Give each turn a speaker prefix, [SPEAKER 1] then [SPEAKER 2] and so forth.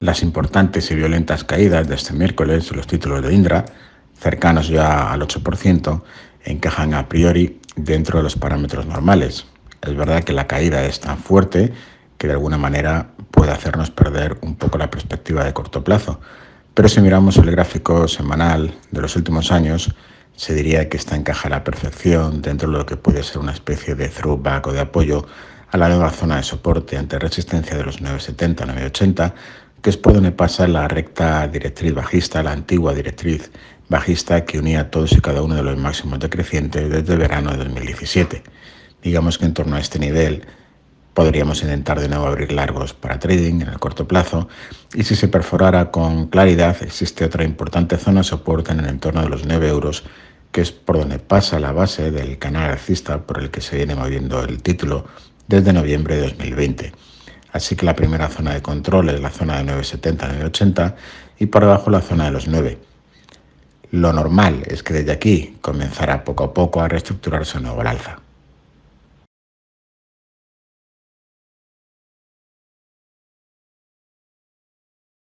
[SPEAKER 1] las importantes y violentas caídas de este miércoles los títulos de Indra, cercanos ya al 8%, encajan a priori dentro de los parámetros normales. Es verdad que la caída es tan fuerte que de alguna manera puede hacernos perder un poco la perspectiva de corto plazo. Pero si miramos el gráfico semanal de los últimos años, se diría que esta encaja a la perfección dentro de lo que puede ser una especie de throwback o de apoyo a la nueva zona de soporte ante resistencia de los 970-980, que es por donde pasa la recta directriz bajista, la antigua directriz bajista que unía todos y cada uno de los máximos decrecientes desde verano de 2017. Digamos que en torno a este nivel podríamos intentar de nuevo abrir largos para trading en el corto plazo y si se perforara con claridad existe otra importante zona de soporte en el entorno de los 9 euros que es por donde pasa la base del canal alcista por el que se viene moviendo el título desde noviembre de 2020. Así que la primera zona de control es la zona de 970-980 y por debajo la zona de los 9. Lo normal es que desde aquí comenzara poco a poco a reestructurarse nuevo al alza.